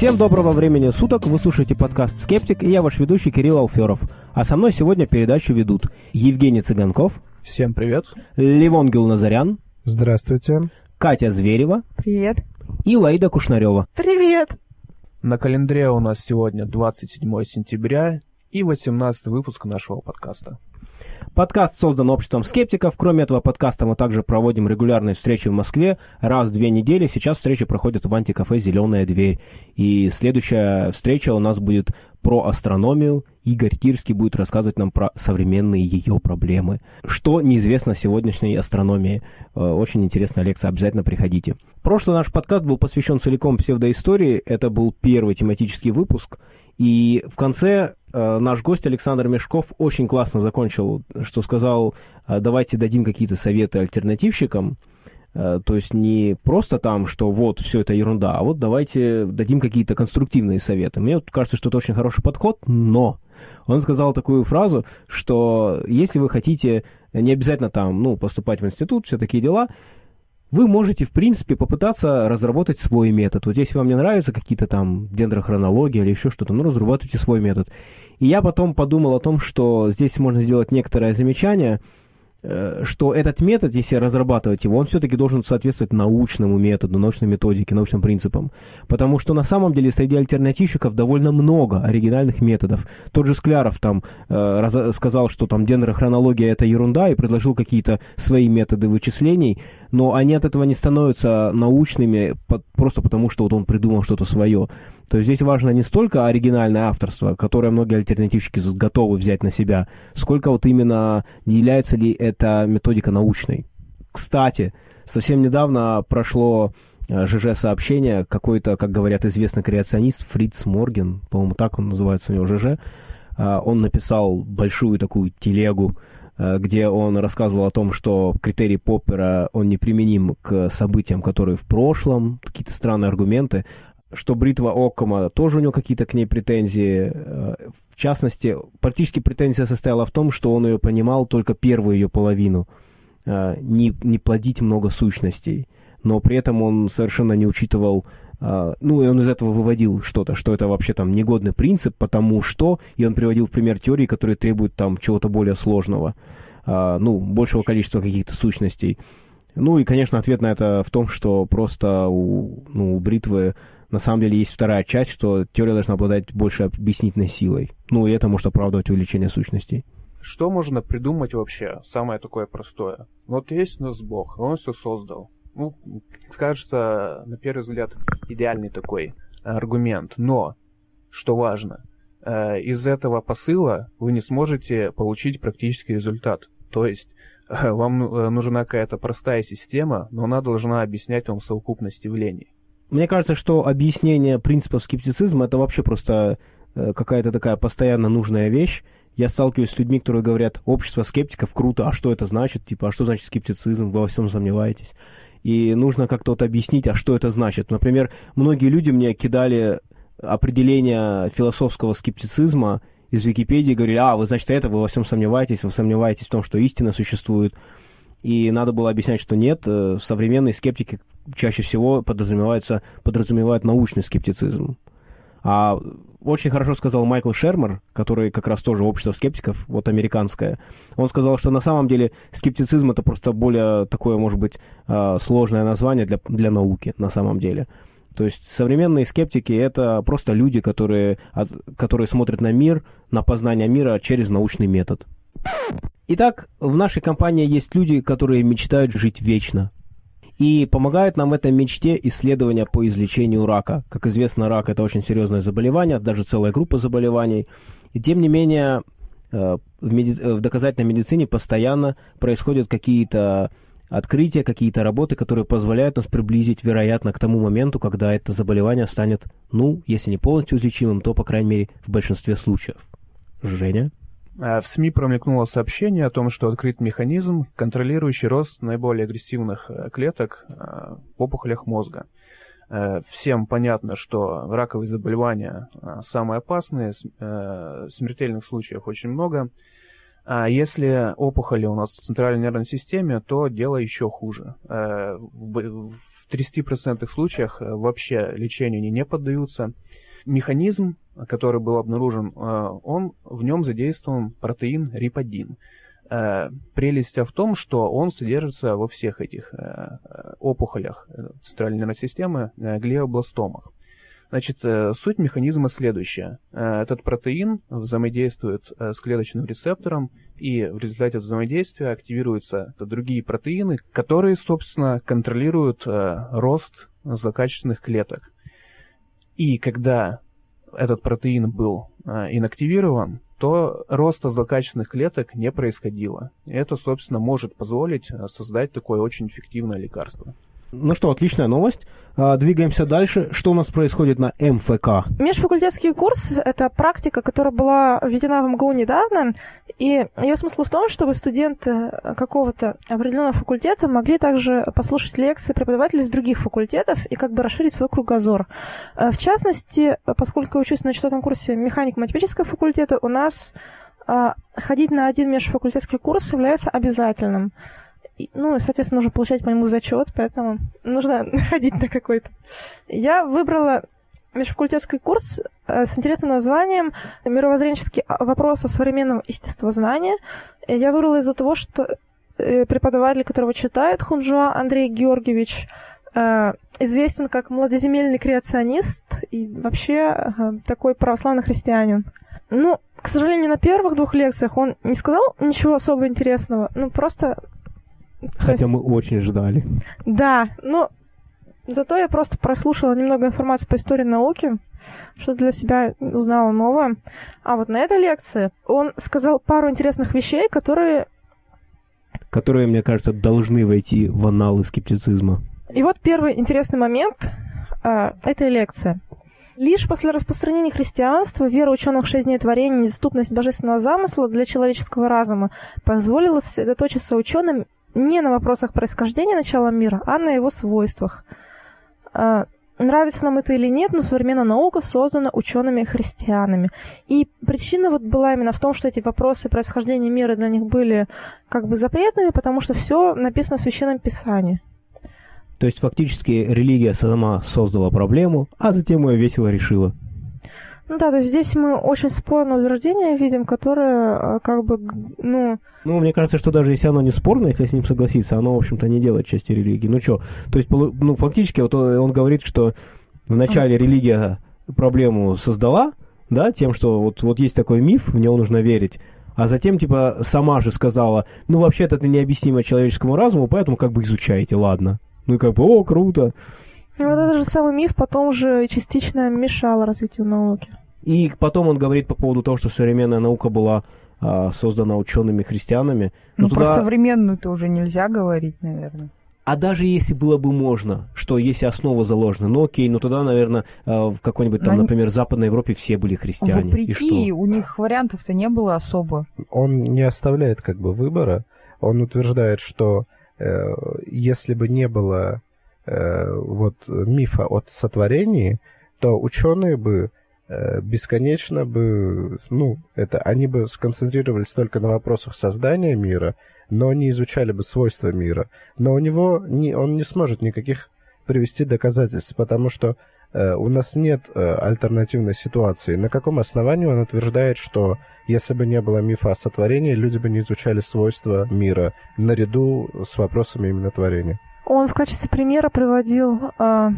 Всем доброго времени суток, вы слушаете подкаст «Скептик» и я ваш ведущий Кирилл Алферов. А со мной сегодня передачу ведут Евгений Цыганков. Всем привет. Левон Гилназарян. Здравствуйте. Катя Зверева. Привет. И Лаида Кушнарева. Привет. На календаре у нас сегодня 27 сентября и 18 выпуск нашего подкаста. Подкаст создан обществом скептиков. Кроме этого подкаста мы также проводим регулярные встречи в Москве раз в две недели. Сейчас встречи проходят в антикафе «Зеленая дверь». И следующая встреча у нас будет про астрономию. Игорь Тирский будет рассказывать нам про современные ее проблемы. Что неизвестно сегодняшней астрономии. Э, очень интересная лекция, обязательно приходите. Прошлый наш подкаст был посвящен целиком псевдоистории. Это был первый тематический выпуск. И в конце э, наш гость Александр Мешков очень классно закончил, что сказал, э, давайте дадим какие-то советы альтернативщикам. Э, то есть не просто там, что вот все это ерунда, а вот давайте дадим какие-то конструктивные советы. Мне кажется, что это очень хороший подход, но он сказал такую фразу, что если вы хотите не обязательно там, ну, поступать в институт, все такие дела, вы можете, в принципе, попытаться разработать свой метод. Вот если вам не нравятся какие-то там дендрохронологии или еще что-то, ну, разрабатывайте свой метод. И я потом подумал о том, что здесь можно сделать некоторое замечание – что этот метод, если разрабатывать его, он все-таки должен соответствовать научному методу, научной методике, научным принципам. Потому что на самом деле среди альтернативщиков довольно много оригинальных методов. Тот же Скляров там э, сказал, что там дендрохронология это ерунда и предложил какие-то свои методы вычислений, но они от этого не становятся научными просто потому, что вот он придумал что-то свое. То есть здесь важно не столько оригинальное авторство, которое многие альтернативщики готовы взять на себя, сколько вот именно является ли эта методика научной. Кстати, совсем недавно прошло э, ЖЖ-сообщение, какой-то, как говорят, известный креационист Фриц Морген, по-моему, так он называется у него ЖЖ, э, он написал большую такую телегу, э, где он рассказывал о том, что критерий Поппера, он неприменим к событиям, которые в прошлом, какие-то странные аргументы, что бритва Оккома тоже у него какие-то к ней претензии. Э, в частности, практически претензия состояла в том, что он ее понимал только первую ее половину. Э, не, не плодить много сущностей. Но при этом он совершенно не учитывал Uh, ну, и он из этого выводил что-то, что это вообще там негодный принцип, потому что, и он приводил в пример теории, которые требуют там чего-то более сложного, ну, большего количества каких-то сущностей. Ну, и, конечно, ответ на это в том, что просто у, ну, у бритвы на самом деле есть вторая часть, что теория должна обладать больше объяснительной силой. Ну, и это может оправдывать увеличение сущностей. Что можно придумать вообще? Самое такое простое. Вот есть у нас Бог, он все создал. Ну, кажется, на первый взгляд, идеальный такой аргумент. Но, что важно, э, из этого посыла вы не сможете получить практический результат. То есть вам э, нужна какая-то простая система, но она должна объяснять вам совокупность явлений. Мне кажется, что объяснение принципов скептицизма это вообще просто э, какая-то такая постоянно нужная вещь. Я сталкиваюсь с людьми, которые говорят, общество скептиков круто, а что это значит? Типа, а что значит скептицизм? Вы во всем сомневаетесь. И нужно как-то вот объяснить, а что это значит. Например, многие люди мне кидали определение философского скептицизма из Википедии, говорили, а, вы, значит, это, вы во всем сомневаетесь, вы сомневаетесь в том, что истина существует. И надо было объяснять, что нет, э, современные скептики чаще всего подразумевается, подразумевают научный скептицизм. А очень хорошо сказал Майкл Шермер, который как раз тоже общество скептиков, вот американское. Он сказал, что на самом деле скептицизм это просто более такое, может быть, а, сложное название для, для науки на самом деле. То есть современные скептики это просто люди, которые, которые смотрят на мир, на познание мира через научный метод. Итак, в нашей компании есть люди, которые мечтают жить вечно. И помогают нам в этой мечте исследования по излечению рака. Как известно, рак – это очень серьезное заболевание, даже целая группа заболеваний. И тем не менее, э, в, меди... в доказательной медицине постоянно происходят какие-то открытия, какие-то работы, которые позволяют нас приблизить, вероятно, к тому моменту, когда это заболевание станет, ну, если не полностью излечимым, то, по крайней мере, в большинстве случаев. Женя? Э, в СМИ промелькнуло сообщение о том, что открыт механизм, контролирующий рост наиболее агрессивных э, клеток э, в опухолях мозга. Всем понятно, что раковые заболевания самые опасные, смертельных случаев очень много. А если опухоли у нас в центральной нервной системе, то дело еще хуже. В в 30% случаях вообще лечению они не поддаются. Механизм, который был обнаружен, он, в нем задействован протеин риподин. Прелесть в том, что он содержится во всех этих опухолях центральной нервной системы, глиобластомах. Значит, э, суть механизма следующая. Э, этот протеин взаимодействует э, с клеточным рецептором, и в результате взаимодействия активируются другие протеины, которые, собственно, контролируют рост злокачественных клеток. И когда этот протеин был инактивирован, то роста злокачественных клеток не происходило. Это, собственно, может позволить создать такое очень эффективное лекарство. Ну что, отличная новость. А, двигаемся дальше. Что у нас происходит на МФК? Межфакультетский курс — это практика, которая была введена в МГУ недавно, и ее смысл в том, чтобы студенты какого-то определенного факультета могли также послушать лекции преподавателей из других факультетов и как бы расширить свой кругозор. А, в частности, поскольку я учусь на четвертом курсе механико-математического факультета, у нас а, ходить на один межфакультетский курс является обязательным ну, соответственно, нужно получать по нему зачет, поэтому нужно ходить на какой-то. Я выбрала межфакультетский курс э, с интересным названием «Мировоззренческие вопросы современного естествознания». Я выбрала из-за того, что э, преподаватель, которого читает Хунжуа Андрей Георгиевич, э, известен как младоземельный креационист и вообще такой православный христианин. Ну, к сожалению, на первых двух лекциях он не сказал ничего особо интересного, ну, просто Хотя есть... мы очень ждали. Да, но зато я просто прослушала немного информации по истории науки, что для себя узнала новое. А вот на этой лекции он сказал пару интересных вещей, которые... Которые, мне кажется, должны войти в аналы скептицизма. И вот первый интересный момент э, этой лекции. Лишь после распространения христианства вера ученых в шесть дней творения недоступность божественного замысла для человеческого разума позволила сосредоточиться ученым не на вопросах происхождения начала мира, а на его свойствах. А, нравится нам это или нет, но современная наука создана учеными-христианами. И причина вот была именно в том, что эти вопросы происхождения мира для них были как бы запретными, потому что все написано в Священном Писании. То есть фактически религия сама создала проблему, а затем ее весело решила. Ну да, то есть здесь мы очень спорное утверждение видим, которое а, как бы, ну... Ну, мне кажется, что даже если оно не спорно, если с ним согласиться, оно, в общем-то, не делает части религии. Ну что, то есть, ну, фактически, вот он говорит, что вначале религия проблему создала, да, тем, что вот, вот есть такой миф, в него нужно верить, а затем, типа, сама же сказала, ну, вообще-то это необъяснимо человеческому разуму, поэтому как бы изучайте, ладно. Ну, и как бы, о, круто. И вот этот же самый миф потом же частично мешал развитию науки. И потом он говорит по поводу того, что современная наука была а, создана учеными-христианами. Ну, туда... про современную-то уже нельзя говорить, наверное. А даже если было бы можно, что если основа заложена, ну окей, ну тогда, наверное, а, в какой-нибудь там, Но например, в Западной Европе все были христиане. Вопреки, и что? у них вариантов-то не было особо. Он не оставляет как бы выбора. Он утверждает, что э, если бы не было вот мифа о сотворении, то ученые бы Э, бесконечно бы, ну, это они бы сконцентрировались только на вопросах создания мира, но не изучали бы свойства мира. Но у него не, он не сможет никаких привести доказательств, потому что э, у нас нет э, альтернативной ситуации. На каком основании он утверждает, что если бы не было мифа о сотворении, люди бы не изучали свойства мира наряду с вопросами именно творения? Он в качестве примера приводил э,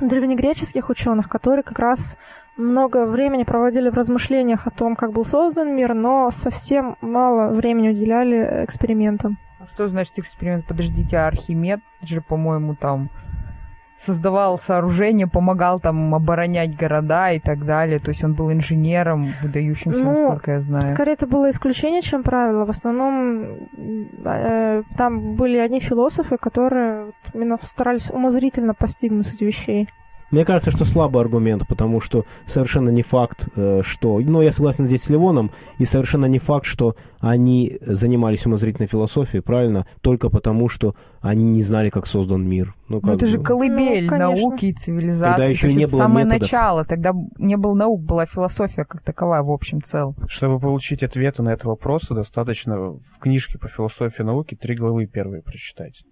древнегреческих ученых, которые как раз много времени проводили в размышлениях о том, как был создан мир, но совсем мало времени уделяли экспериментам. А что значит эксперимент? Подождите, а Архимед же, по-моему, там создавал сооружения, помогал там оборонять города и так далее. То есть он был инженером, выдающимся, ну, насколько я знаю. Скорее, это было исключение, чем правило. В основном э, там были одни философы, которые именно старались умозрительно постигнуть эти вещей. Мне кажется, что слабый аргумент, потому что совершенно не факт, э, что... Ну, я согласен здесь с Ливоном, и совершенно не факт, что они занимались умозрительной философией, правильно? Только потому, что они не знали, как создан мир. Ну, как ну это бы. же колыбель ну, науки и цивилизации. Тогда еще не было самое методов. начало, тогда не было наук, была философия как таковая в общем целом. Чтобы получить ответы на этот вопрос, достаточно в книжке по философии науки три главы первые прочитать.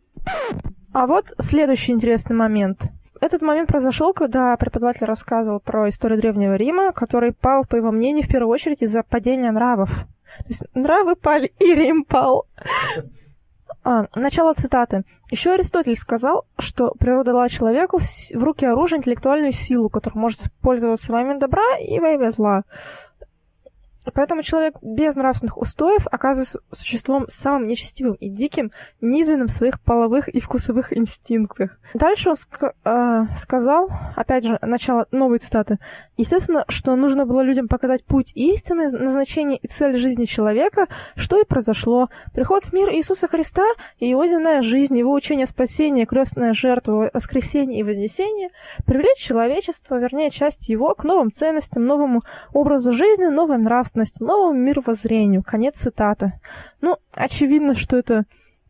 А вот следующий интересный момент. Этот момент произошел, когда преподаватель рассказывал про историю Древнего Рима, который пал, по его мнению, в первую очередь из-за падения нравов. То есть нравы пали, и Рим пал. А, начало цитаты. Еще Аристотель сказал, что природа дала человеку в руки оружие интеллектуальную силу, которая может пользоваться во имя добра и во имя зла. Поэтому человек без нравственных устоев оказывается существом самым нечестивым и диким, низменным в своих половых и вкусовых инстинктах. Дальше он ск- э, сказал, опять же, начало новой цитаты, естественно, что нужно было людям показать путь истины, назначение и цель жизни человека, что и произошло. Приход в мир Иисуса Христа и его земная жизнь, его учение спасения, крестная жертва, воскресение и вознесение привлечь человечество, вернее, часть его, к новым ценностям, новому образу жизни, новой нравственности нравственности, новому мировоззрению. Конец цитаты. Ну, очевидно, что это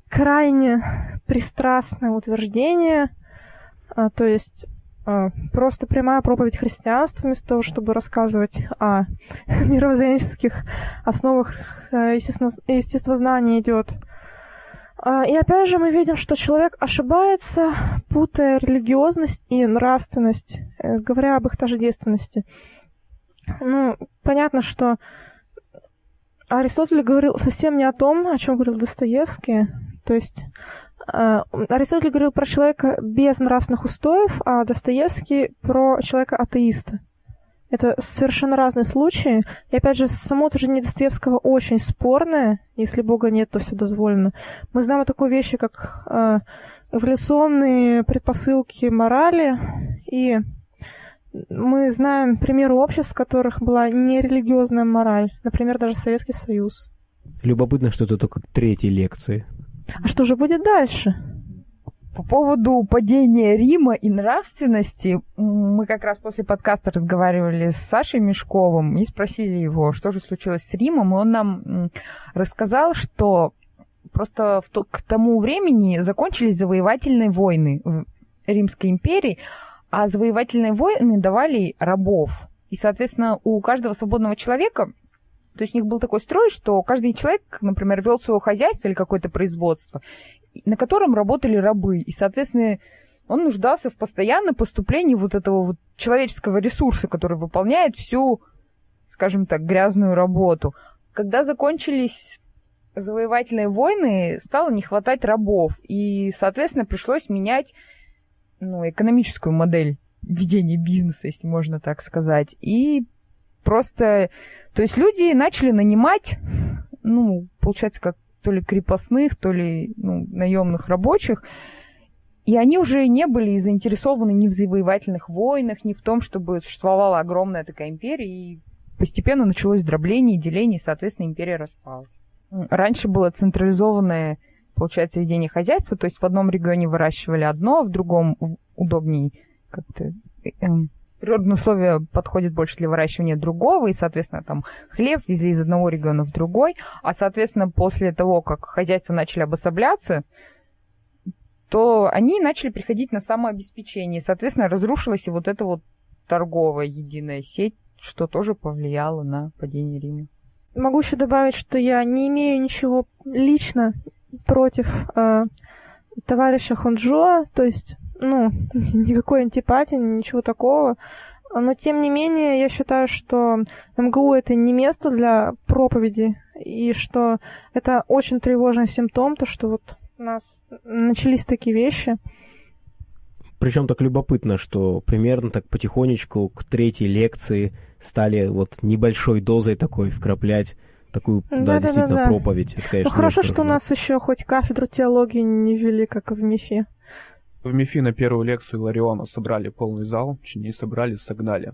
крайне пристрастное утверждение, а, то есть а, просто прямая проповедь христианства вместо того, чтобы рассказывать о мировоззренческих основах э, естествознания идет. А, и опять же мы видим, что человек ошибается, путая религиозность и нравственность, э, говоря об их тождественности. Ну, понятно, что Аристотель говорил совсем не о том, о чем говорил Достоевский. То есть э, Аристотель говорил про человека без нравственных устоев, а Достоевский про человека-атеиста. Это совершенно разные случаи. И опять же, само утверждение Достоевского очень спорное. Если Бога нет, то все дозволено. Мы знаем о такой вещи, как э, эволюционные предпосылки морали и мы знаем примеры обществ, в которых была нерелигиозная мораль, например, даже Советский Союз. Любопытно, что это только третьей лекции. А что же будет дальше? По поводу падения Рима и нравственности, мы как раз после подкаста разговаривали с Сашей Мешковым и спросили его, что же случилось с Римом, и он нам рассказал, что просто то, к тому времени закончились завоевательные войны в Римской империи, а завоевательные войны давали рабов. И, соответственно, у каждого свободного человека, то есть у них был такой строй, что каждый человек, например, вел свое хозяйство или какое-то производство, на котором работали рабы. И, соответственно, он нуждался в постоянном поступлении вот этого вот человеческого ресурса, который выполняет всю, скажем так, грязную работу. Когда закончились завоевательные войны, стало не хватать рабов. И, соответственно, пришлось менять ну, экономическую модель ведения бизнеса, если можно так сказать. И просто, то есть люди начали нанимать, ну, получается, как то ли крепостных, то ли ну, наемных рабочих, и они уже не были заинтересованы ни в завоевательных войнах, ни в том, чтобы существовала огромная такая империя, и постепенно началось дробление, деление, и, соответственно, империя распалась. Раньше было централизованное получается, ведение хозяйства. То есть в одном регионе выращивали одно, в другом удобней как-то э, эм, природные условия подходят больше для выращивания другого, и, соответственно, там хлеб везли из одного региона в другой, а, соответственно, после того, как хозяйства начали обособляться, то они начали приходить на самообеспечение. Соответственно, разрушилась и вот эта вот торговая единая сеть, что тоже повлияло на падение Рима. Могу еще добавить, что я не имею ничего лично против э, товарища Хонджо, то есть, ну, никакой антипатии, ничего такого. Но, тем не менее, я считаю, что МГУ это не место для проповеди, и что это очень тревожный симптом, то, что вот у нас начались такие вещи. Причем так любопытно, что примерно так потихонечку к третьей лекции стали вот небольшой дозой такой вкраплять такую, да, да действительно, да, да. проповедь. Это, конечно, ну хорошо, что у нас еще хоть кафедру теологии не вели, как в МИФе. В МИФе на первую лекцию Лариона собрали полный зал, не собрали, согнали.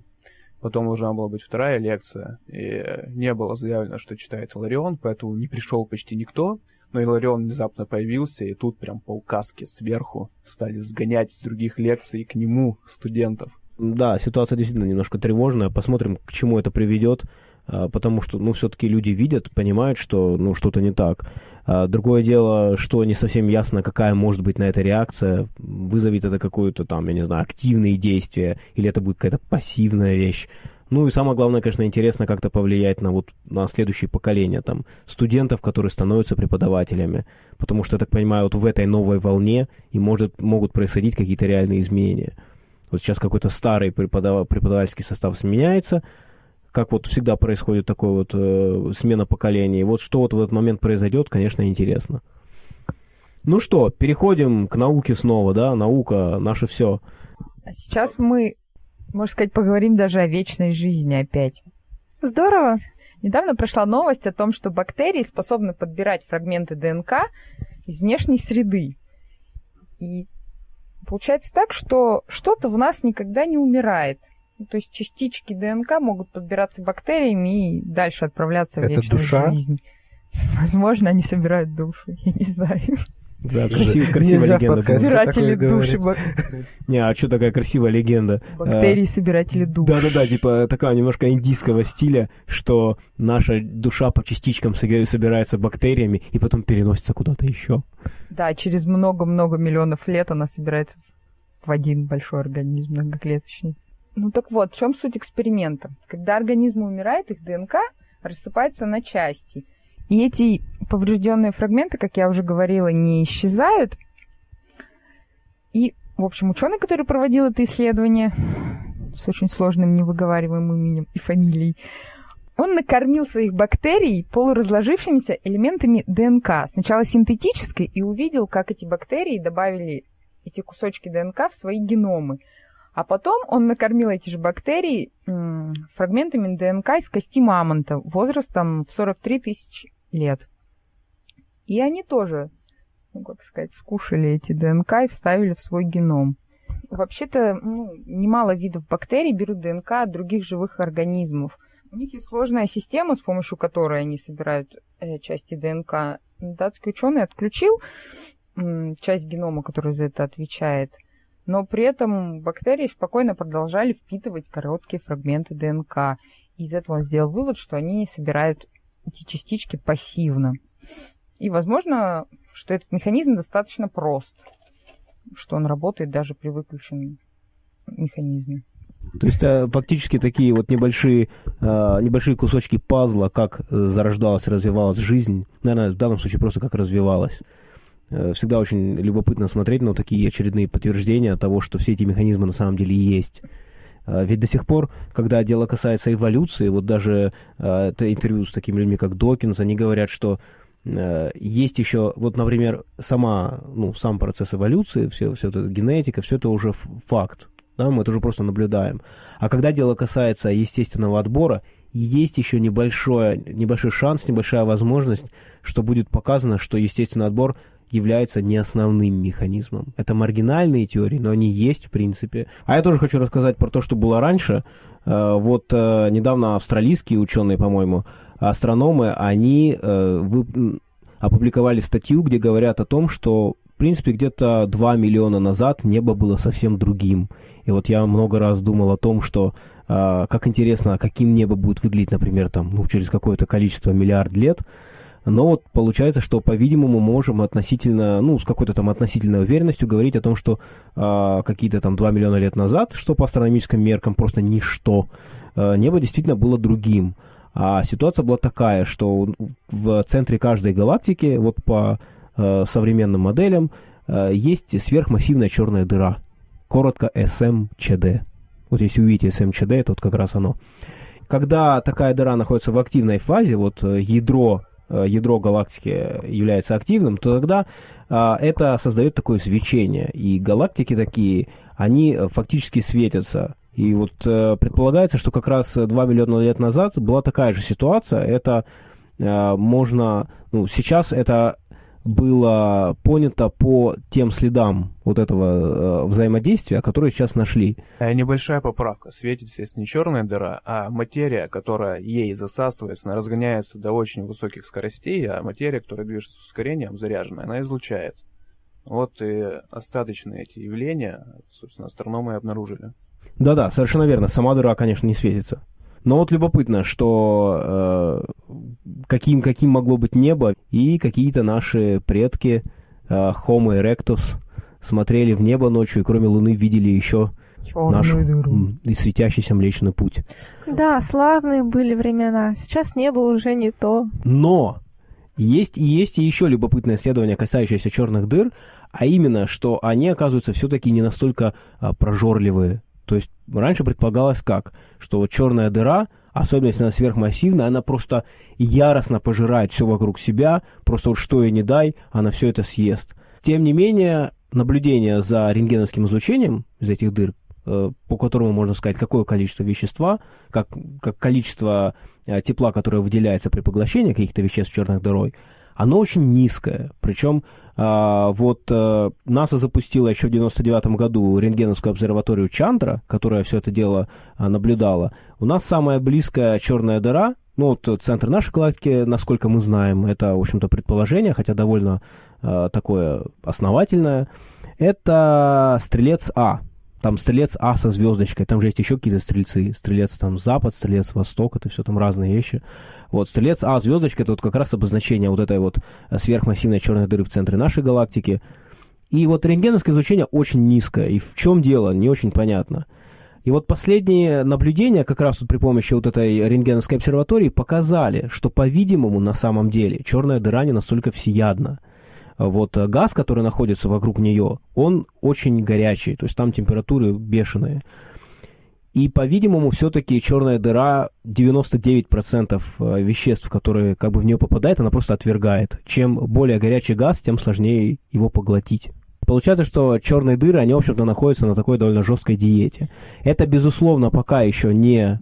Потом должна была быть вторая лекция, и не было заявлено, что читает Ларион, поэтому не пришел почти никто. Но Иларион внезапно появился, и тут прям по указке сверху стали сгонять с других лекций к нему студентов. Да, ситуация действительно немножко тревожная. Посмотрим, к чему это приведет. А, потому что, ну, все-таки люди видят, понимают, что, ну, что-то не так. А, другое дело, что не совсем ясно, какая может быть на это реакция, вызовет это какое-то там, я не знаю, активные действия, или это будет какая-то пассивная вещь. Ну и самое главное, конечно, интересно как-то повлиять на вот на следующее поколение там студентов, которые становятся преподавателями, потому что я так понимаю, вот в этой новой волне и может могут происходить какие-то реальные изменения. Вот сейчас какой-то старый преподав... преподавательский состав сменяется, как вот всегда происходит такой вот э, смена поколений. Вот что вот в этот момент произойдет, конечно, интересно. Ну что, переходим к науке снова, да? Наука, наше все. А сейчас мы можно сказать, поговорим даже о вечной жизни опять. Здорово. Недавно прошла новость о том, что бактерии способны подбирать фрагменты ДНК из внешней среды. И получается так, что что-то в нас никогда не умирает. То есть частички ДНК могут подбираться бактериями и дальше отправляться Это в вечную душа? жизнь. Возможно, они собирают душу, я не знаю. Да, красив- красивая Нельзя легенда. Собиратели души. бак- Не, а что такая красивая легенда? Бактерии, собиратели душ. Да-да-да, типа такая немножко индийского стиля, что наша душа по частичкам собирается бактериями и потом переносится куда-то еще. Да, через много-много миллионов лет она собирается в один большой организм многоклеточный. Ну так вот, в чем суть эксперимента? Когда организм умирает, их ДНК рассыпается на части. И эти поврежденные фрагменты, как я уже говорила, не исчезают. И, в общем, ученый, который проводил это исследование с очень сложным невыговариваемым именем и фамилией, он накормил своих бактерий полуразложившимися элементами ДНК. Сначала синтетической, и увидел, как эти бактерии добавили эти кусочки ДНК в свои геномы. А потом он накормил эти же бактерии фрагментами ДНК из кости мамонта возрастом в 43 тысячи лет. И они тоже, ну, как сказать, скушали эти ДНК и вставили в свой геном. Вообще-то ну, немало видов бактерий берут ДНК от других живых организмов. У них есть сложная система, с помощью которой они собирают э, части ДНК. Датский ученый отключил м, часть генома, которая за это отвечает. Но при этом бактерии спокойно продолжали впитывать короткие фрагменты ДНК. И из этого он сделал вывод, что они собирают эти частички пассивно. И, возможно, что этот механизм достаточно прост, что он работает даже при выключенном механизме. То есть э, фактически такие вот небольшие, э, небольшие кусочки пазла, как э, зарождалась, развивалась жизнь, наверное, в данном случае просто как развивалась. Э, Всегда очень любопытно смотреть на такие очередные подтверждения того, что все эти механизмы на самом деле есть. Э, Ведь до сих пор, когда дело касается эволюции, вот даже э, это интервью с такими людьми, как Докинс, они говорят, что э, есть еще, вот, например, сама, ну, сам процесс эволюции, все, все это генетика, все это уже факт. Да, мы это уже просто наблюдаем. А когда дело касается естественного отбора, есть еще небольшой, небольшой шанс, небольшая возможность, что будет показано, что естественный отбор является не основным механизмом. Это маргинальные теории, но они есть в принципе. А я тоже хочу рассказать про то, что было раньше. Э, Вот э, недавно австралийские ученые, по-моему, астрономы, они э, опубликовали статью, где говорят о том, что в принципе где-то 2 миллиона назад небо было совсем другим. И вот я много раз думал о том, что как интересно, каким небо будет выглядеть, например, там, ну, через какое-то количество миллиард лет. Но вот получается, что, по-видимому, можем относительно, ну, с какой-то там относительной уверенностью говорить о том, что э, какие-то там 2 миллиона лет назад, что по астрономическим меркам просто ничто, э, небо действительно было другим. А ситуация была такая, что в центре каждой галактики, вот по э, современным моделям, э, есть сверхмассивная черная дыра. Коротко СМЧД. Вот если увидите СМЧД, это вот как раз оно. Когда такая дыра находится в активной фазе, вот э, ядро, ядро галактики является активным, то тогда а, это создает такое свечение. И галактики такие, они э, фактически светятся. И вот э, предполагается, что как раз 2 миллиона лет назад была такая же ситуация. Это э, можно, ну, сейчас это было понято по тем следам вот этого э, взаимодействия, которые сейчас нашли. Э, Небольшая поправка. Светит, естественно, не черная дыра, а материя, которая ей засасывается, она разгоняется до очень высоких скоростей, а материя, которая движется с ускорением, заряженная, она излучает. Вот и остаточные эти явления, собственно, астрономы и обнаружили. Да-да, совершенно верно. Сама дыра, конечно, не светится. Но вот любопытно, что э, каким, каким могло быть небо, и какие-то наши предки э, Homo erectus смотрели в небо ночью, и кроме Луны видели еще Черную наш дыру. м, и светящийся Млечный Путь. Да, славные были времена. Сейчас небо уже не то. Но есть, и есть и еще любопытное исследование, касающееся черных дыр, а именно, что они, оказываются, все-таки не настолько а, прожорливые. То есть раньше предполагалось как? Что вот черная дыра, особенно если она сверхмассивная, она просто яростно пожирает все вокруг себя, просто вот что ей не дай, она все это съест. Тем не менее, наблюдение за рентгеновским излучением из этих дыр, э, по которому можно сказать, какое количество вещества, как, как количество э, тепла, которое выделяется при поглощении каких-то веществ черной дырой, оно очень низкое. Причем а, вот э, НАСА запустила еще в 99 году рентгеновскую обсерваторию Чандра, которая все это дело а, наблюдала. У нас самая близкая черная дыра, ну вот центр нашей галактики, насколько мы знаем, это, в общем-то, предположение, хотя довольно а, такое основательное, это Стрелец А. Там Стрелец А со звездочкой, там же есть еще какие-то стрельцы. Стрелец там Запад, Стрелец Восток, это все там разные вещи. Вот, Стрелец А, звездочка, это вот как раз обозначение вот этой вот сверхмассивной черной дыры в центре нашей галактики. И вот рентгеновское излучение очень низкое. И в чем дело, не очень понятно. И вот последние наблюдения, как раз вот при помощи вот этой рентгеновской обсерватории, показали, что, по-видимому, на самом деле, черная дыра не настолько всеядна. Вот э, газ, который находится вокруг нее, он очень горячий, то есть там температуры бешеные. И, по-видимому, все-таки черная дыра 99% э, веществ, которые как бы в нее попадают, она просто отвергает. Чем более горячий газ, тем сложнее его поглотить. Получается, что черные дыры, они, в общем-то, находятся на такой довольно жесткой диете. Это, безусловно, пока еще не,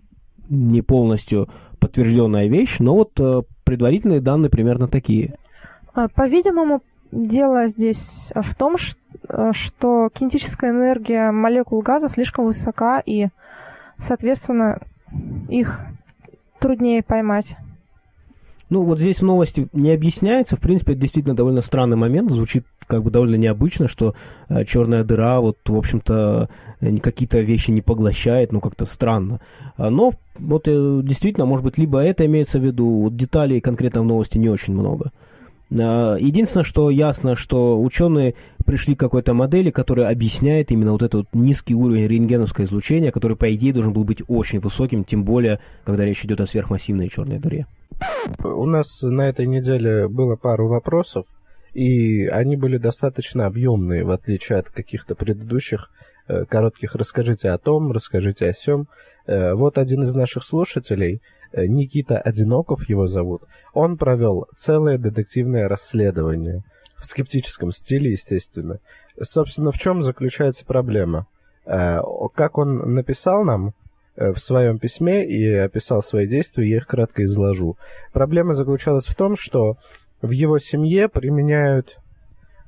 не полностью подтвержденная вещь, но вот э, предварительные данные примерно такие. А, По-видимому, дело здесь в том, э, что кинетическая энергия молекул газа слишком высока, и, соответственно, их труднее поймать. Ну, вот здесь в новости не объясняется. В принципе, это действительно довольно странный момент. Звучит как бы довольно необычно, что э, черная дыра, вот, в общем-то, э, какие-то вещи не поглощает, ну, как-то странно. А, Но вот э, действительно, может быть, либо это имеется в виду, вот деталей конкретно в новости не очень много. А, Единственное, что ясно, что ученые пришли к какой-то модели, которая объясняет именно вот этот низкий уровень рентгеновского излучения, который, по идее, должен был быть очень высоким, тем более, когда речь идет о сверхмассивной черной дыре. У нас на этой неделе было пару вопросов, и они были достаточно объемные, в отличие от каких-то предыдущих э, коротких «расскажите о том», «расскажите о сём». Э, Вот один из наших слушателей, Никита Одиноков его зовут, он провел целое детективное расследование, в скептическом стиле, естественно. Собственно, в чем заключается проблема? Э, Как он написал нам, э, в своем письме и описал свои действия, я их кратко изложу. Проблема заключалась в том, что в его семье применяют,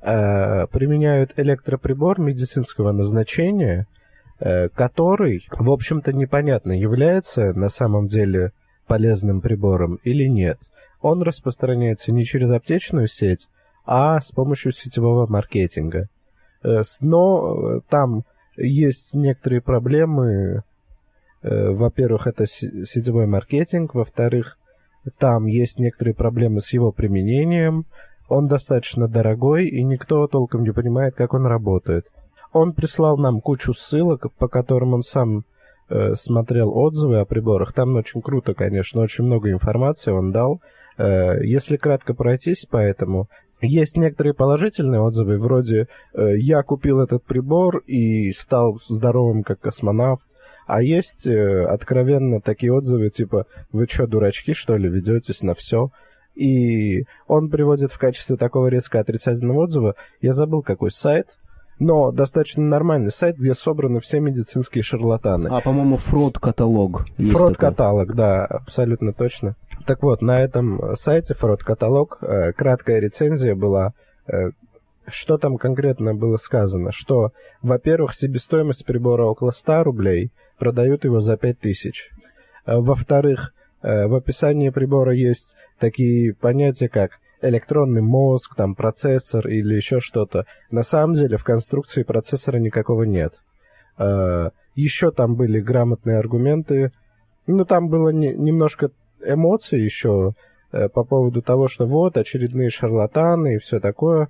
э, применяют электроприбор медицинского назначения, э, который, в общем-то, непонятно, является на самом деле полезным прибором или нет. Он распространяется не через аптечную сеть, а с помощью сетевого маркетинга. Э, Но э, там есть некоторые проблемы. Э, Во-первых, это се- сетевой маркетинг. Во-вторых, там есть некоторые проблемы с его применением. Он достаточно дорогой, и никто толком не понимает, как он работает. Он прислал нам кучу ссылок, по которым он сам смотрел отзывы о приборах. Там очень круто, конечно, очень много информации он дал. Э, если кратко пройтись по этому, есть некоторые положительные отзывы, вроде э, «я купил этот прибор и стал здоровым как космонавт», а есть э, откровенно такие отзывы, типа «вы что, дурачки, что ли, ведетесь на все?» И он приводит в качестве такого резко отрицательного отзыва, я забыл какой сайт, но достаточно нормальный сайт, где собраны все медицинские шарлатаны. А, по-моему, фрод-каталог. Фрод-каталог, да, абсолютно точно. Так вот, на этом сайте фрод-каталог э, краткая рецензия была. э, что там конкретно было сказано? Что, во-первых, себестоимость прибора около 100 рублей, продают его за 5000. Э, Во-вторых, в описании прибора есть такие понятия, как электронный мозг, там процессор или еще что-то. На самом деле в конструкции процессора никакого нет. Э, Еще там были грамотные аргументы. Ну, там было не- немножко эмоций еще э, по поводу того, что вот очередные шарлатаны и все такое.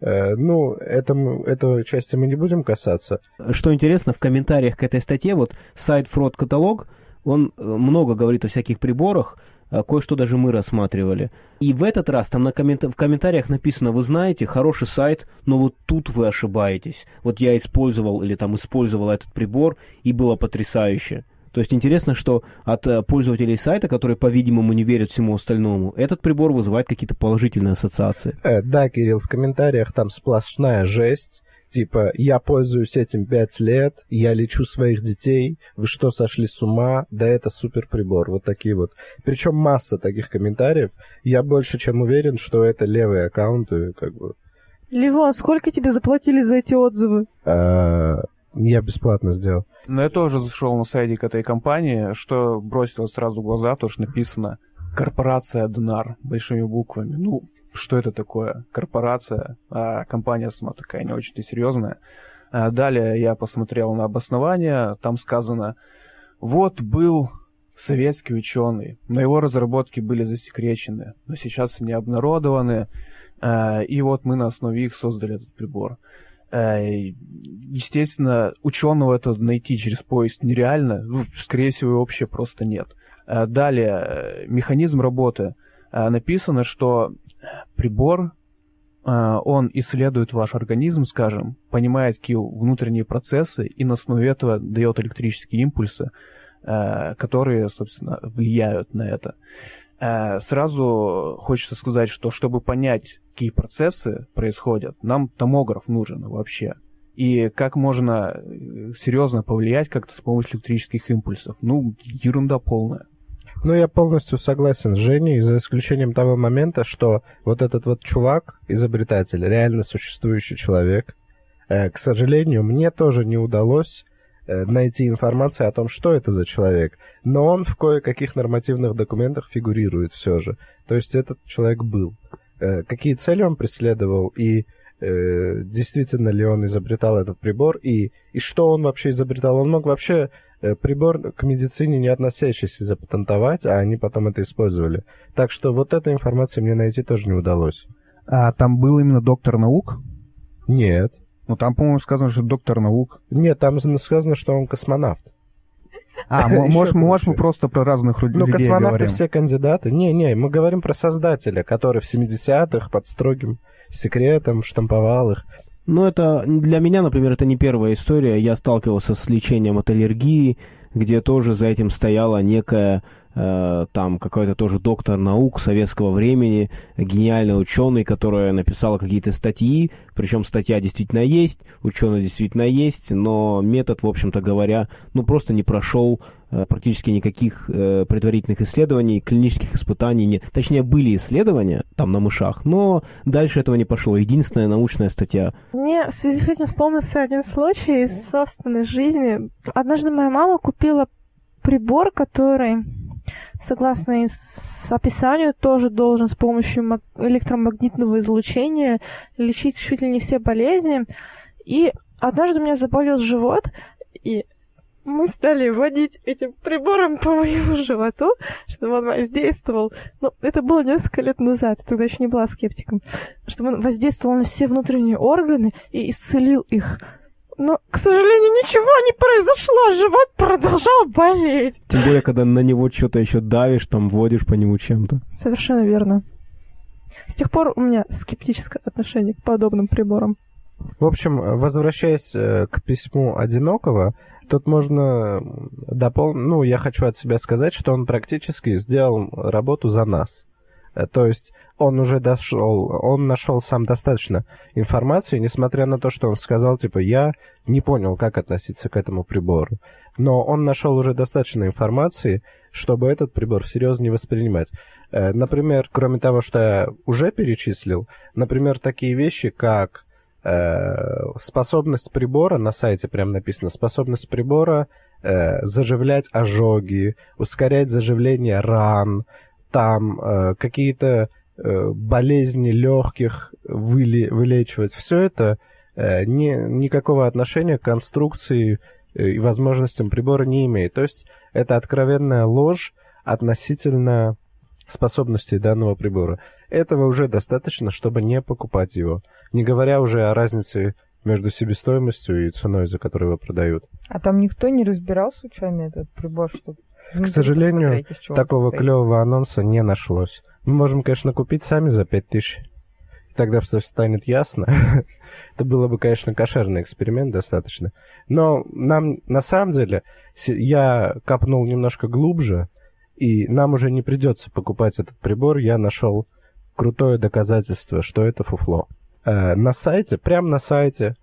Э, ну, этому, этого части мы не будем касаться. Что интересно, в комментариях к этой статье, вот сайт Fraud Каталог, он э, много говорит о всяких приборах, а кое-что даже мы рассматривали. И в этот раз там на коммент... в комментариях написано, вы знаете, хороший сайт, но вот тут вы ошибаетесь. Вот я использовал или там использовал этот прибор, и было потрясающе. То есть интересно, что от э, пользователей сайта, которые, по-видимому, не верят всему остальному, этот прибор вызывает какие-то положительные ассоциации. Э, да, Кирилл, в комментариях там сплошная жесть. Типа, я пользуюсь этим пять лет, я лечу своих детей, вы что, сошли с ума? Да это супер прибор. Вот такие вот. Причем масса таких комментариев. Я больше чем уверен, что это левые аккаунты, как бы. Ливон, сколько тебе заплатили за эти отзывы? Э, я бесплатно сделал. Но я тоже зашел на сайтик этой компании, что бросилось сразу в глаза, то, что написано «Корпорация Днар» большими буквами. Ну, что это такое? Корпорация, а компания сама такая не очень-то серьезная. А далее я посмотрел на обоснование, там сказано «Вот был советский ученый, но его разработки были засекречены, но сейчас они обнародованы, а, и вот мы на основе их создали этот прибор». Э, естественно, ученого это найти через поиск нереально. Ну, скорее всего, вообще просто нет. Далее, э, механизм работы. Написано, что прибор, он исследует ваш организм, скажем, понимает какие внутренние процессы и на основе этого дает электрические импульсы, которые, собственно, влияют на это. Сразу хочется сказать, что чтобы понять, какие процессы происходят, нам томограф нужен вообще. И как можно э, серьезно повлиять как-то с помощью электрических импульсов? Ну, ерунда полная. Ну, я полностью согласен с Женей, за исключением того момента, что вот этот вот чувак, изобретатель, реально существующий человек, э, к сожалению, мне тоже не удалось э, найти информацию о том, что это за человек. Но он в кое-каких нормативных документах фигурирует все же. То есть этот человек был. Э, какие цели он преследовал и э, действительно ли он изобретал этот прибор и, и что он вообще изобретал. Он мог вообще прибор к медицине не относящийся запатентовать, а они потом это использовали. Так что вот этой информации мне найти тоже не удалось. А там был именно доктор наук? Нет. Ну там, по-моему, сказано, что доктор наук. Нет, там сказано, что он космонавт. А, может, мы просто про разных людей Ну, космонавты говорим. все кандидаты. Не-не, мы говорим про создателя, который в 70-х под строгим секретом штамповал их. Ну, это для меня, например, это не первая история. Я сталкивался с лечением от аллергии, где тоже за этим стояла некая там какой-то тоже доктор наук советского времени, гениальный ученый, которая написала какие-то статьи, причем статья действительно есть, ученый действительно есть, но метод, в общем-то говоря, ну просто не прошел э, практически никаких э, предварительных исследований, клинических испытаний нет. Точнее, были исследования там на мышах, но дальше этого не пошло. Единственная научная статья. Мне в связи с этим вспомнился один случай из собственной жизни. Однажды моя мама купила прибор, который согласно описанию, тоже должен с помощью электромагнитного излучения лечить чуть ли не все болезни. И однажды у меня заболел живот, и мы стали водить этим прибором по моему животу, чтобы он воздействовал. Но это было несколько лет назад, я тогда еще не была скептиком. Чтобы он воздействовал на все внутренние органы и исцелил их. Но, к сожалению, ничего не произошло, живот продолжал болеть. Тем более, когда на него что-то еще давишь, там водишь по нему чем-то. Совершенно верно. С тех пор у меня скептическое отношение к подобным приборам. В общем, возвращаясь э, к письму одинокого, тут можно дополнить... Ну, я хочу от себя сказать, что он практически сделал работу за нас. Э, то есть он уже дошел, он нашел сам достаточно информации, несмотря на то, что он сказал, типа, я не понял, как относиться к этому прибору. Но он нашел уже достаточно информации, чтобы этот прибор всерьез не воспринимать. Э, например, кроме того, что я уже перечислил, например, такие вещи, как э, способность прибора, на сайте прям написано, способность прибора э, заживлять ожоги, ускорять заживление ран, там какие-то болезни легких выли, вылечивать. Все это э, не, никакого отношения к конструкции э, и возможностям прибора не имеет. То есть это откровенная ложь относительно способностей данного прибора. этого уже достаточно, чтобы не покупать его. Не говоря уже о разнице между себестоимостью и ценой, за которую его продают. А там никто не разбирал случайно этот прибор, чтобы... К сожалению, такого клевого анонса не нашлось. Мы можем, конечно, купить сами за 5000. Тогда все станет ясно. Это было бы, конечно, кошерный эксперимент достаточно. Но нам, на самом деле, я копнул немножко глубже, и нам уже не придется покупать этот прибор. Я нашел крутое доказательство, что это фуфло. Э, на сайте, прямо на сайте,